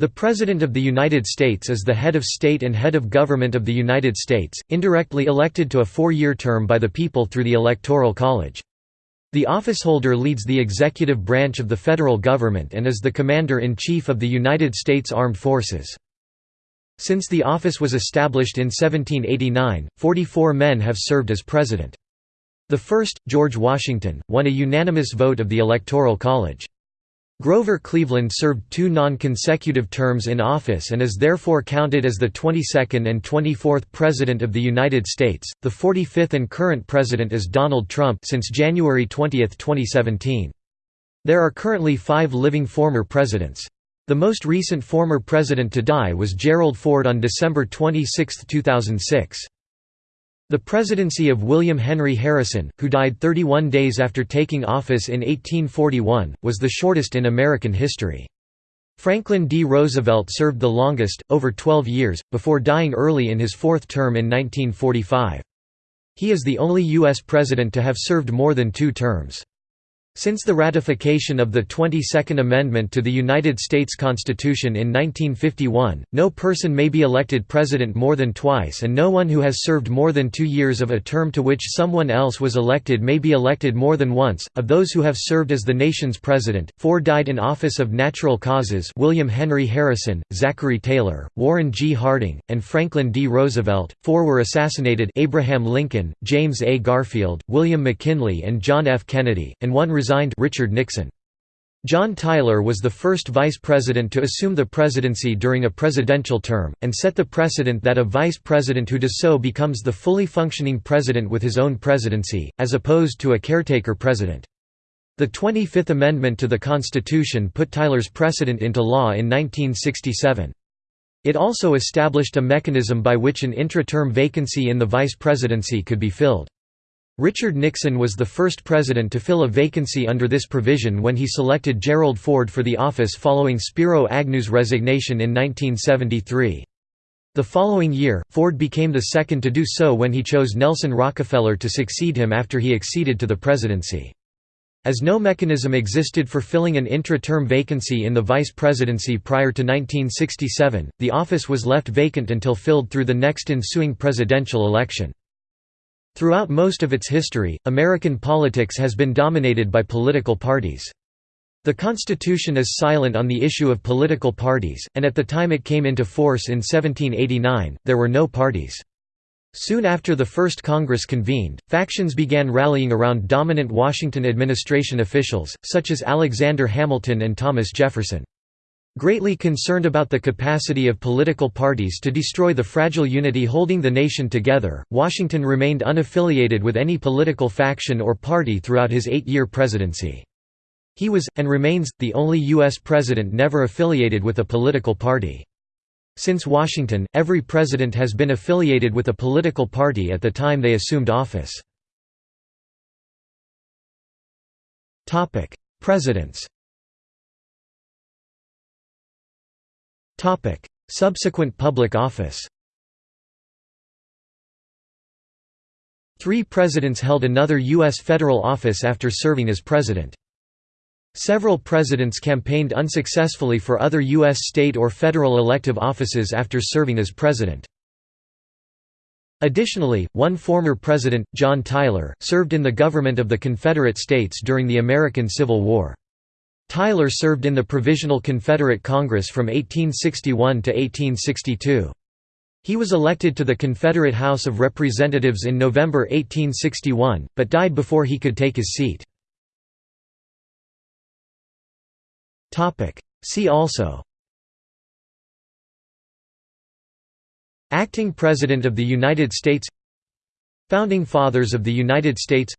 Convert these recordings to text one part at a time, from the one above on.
The President of the United States is the head of state and head of government of the United States, indirectly elected to a four-year term by the people through the Electoral College. The officeholder leads the executive branch of the federal government and is the Commander-in-Chief of the United States Armed Forces. Since the office was established in 1789, 44 men have served as president. The first, George Washington, won a unanimous vote of the Electoral College. Grover Cleveland served two non-consecutive terms in office and is therefore counted as the 22nd and 24th President of the United States. The 45th and current President is Donald Trump since January 20, 2017. There are currently five living former presidents. The most recent former president to die was Gerald Ford on December 26, 2006. The presidency of William Henry Harrison, who died 31 days after taking office in 1841, was the shortest in American history. Franklin D. Roosevelt served the longest, over 12 years, before dying early in his fourth term in 1945. He is the only U.S. president to have served more than two terms. Since the ratification of the 22nd Amendment to the United States Constitution in 1951, no person may be elected president more than twice and no one who has served more than two years of a term to which someone else was elected may be elected more than once. Of those who have served as the nation's president, four died in office of natural causes William Henry Harrison, Zachary Taylor, Warren G. Harding, and Franklin D. Roosevelt, four were assassinated Abraham Lincoln, James A. Garfield, William McKinley and John F. Kennedy, and one resigned Richard Nixon. John Tyler was the first vice president to assume the presidency during a presidential term, and set the precedent that a vice president who does so becomes the fully functioning president with his own presidency, as opposed to a caretaker president. The 25th Amendment to the Constitution put Tyler's precedent into law in 1967. It also established a mechanism by which an intra-term vacancy in the vice presidency could be filled. Richard Nixon was the first president to fill a vacancy under this provision when he selected Gerald Ford for the office following Spiro Agnew's resignation in 1973. The following year, Ford became the second to do so when he chose Nelson Rockefeller to succeed him after he acceded to the presidency. As no mechanism existed for filling an intra-term vacancy in the vice presidency prior to 1967, the office was left vacant until filled through the next ensuing presidential election. Throughout most of its history, American politics has been dominated by political parties. The Constitution is silent on the issue of political parties, and at the time it came into force in 1789, there were no parties. Soon after the first Congress convened, factions began rallying around dominant Washington administration officials, such as Alexander Hamilton and Thomas Jefferson. Greatly concerned about the capacity of political parties to destroy the fragile unity holding the nation together, Washington remained unaffiliated with any political faction or party throughout his eight-year presidency. He was, and remains, the only U.S. president never affiliated with a political party. Since Washington, every president has been affiliated with a political party at the time they assumed office. Presidents Subsequent public office Three presidents held another U.S. federal office after serving as president. Several presidents campaigned unsuccessfully for other U.S. state or federal elective offices after serving as president. Additionally, one former president, John Tyler, served in the government of the Confederate States during the American Civil War. Tyler served in the Provisional Confederate Congress from 1861 to 1862. He was elected to the Confederate House of Representatives in November 1861, but died before he could take his seat. See also Acting President of the United States Founding Fathers of the United States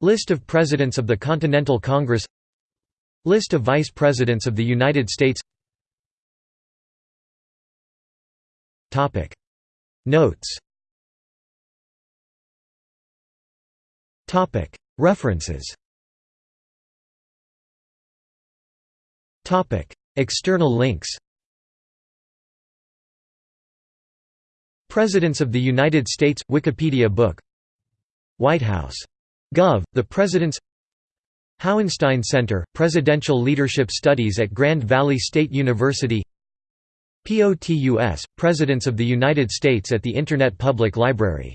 List of Presidents of the Continental Congress List of Vice Presidents of the United States. Notes. References. External links. Presidents of the United States – Wikipedia book. White House. Gov. The President's Hauenstein Center, Presidential Leadership Studies at Grand Valley State University POTUS, Presidents of the United States at the Internet Public Library